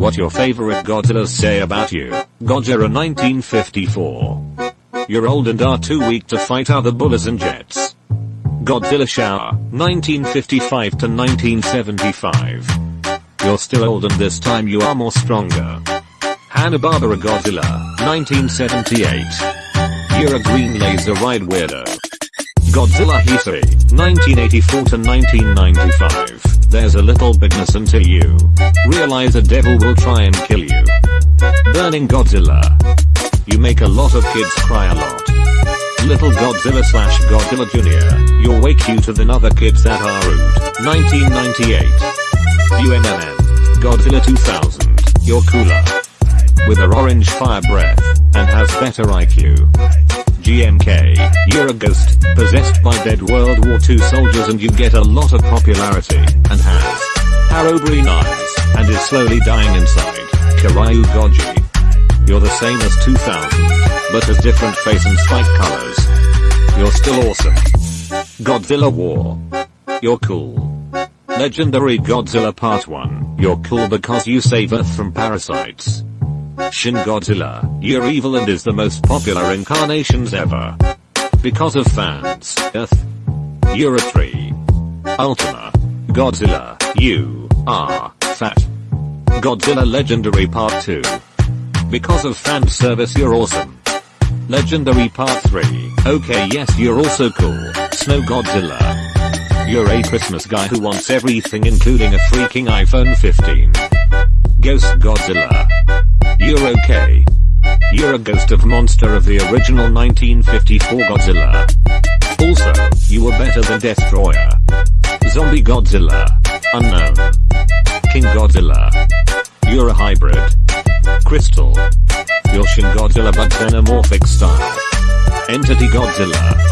What your favorite Godzillas say about you. Godzilla 1954. You're old and are too weak to fight other bullies and jets. Godzilla Showa, 1955 to 1975. You're still old and this time you are more stronger. Hanna-Barbera Godzilla, 1978. You're a green laser ride weirdo. Godzilla Heisei, 1984 to 1995. There's a little bigness until you realize a devil will try and kill you. Burning Godzilla. You make a lot of kids cry a lot. Little Godzilla slash Godzilla Jr. You're way cuter than other kids that are rude. 1998. UMMN. Godzilla 2000. You're cooler. With her orange fire breath. And has better IQ. GMK, you're a ghost, possessed by dead World War II soldiers and you get a lot of popularity, and has arrow green eyes, and is slowly dying inside. Kiryu Goji. You're the same as 2000, but has different face and spike colors. You're still awesome. Godzilla War. You're cool. Legendary Godzilla Part 1. You're cool because you save Earth from parasites. Shin Godzilla, you're evil and is the most popular incarnations ever. Because of fans, Earth. You're a tree. Ultima. Godzilla, you are fat. Godzilla Legendary Part 2. Because of fan service you're awesome. Legendary Part 3. Okay yes you're also cool. Snow Godzilla. You're a Christmas guy who wants everything including a freaking iPhone 15. Ghost Godzilla. You're okay. You're a ghost of monster of the original 1954 Godzilla. Also, you were better than Destroyer. Zombie Godzilla. Unknown. King Godzilla. You're a hybrid. Crystal. You're Shin Godzilla but xenomorphic style. Entity Godzilla.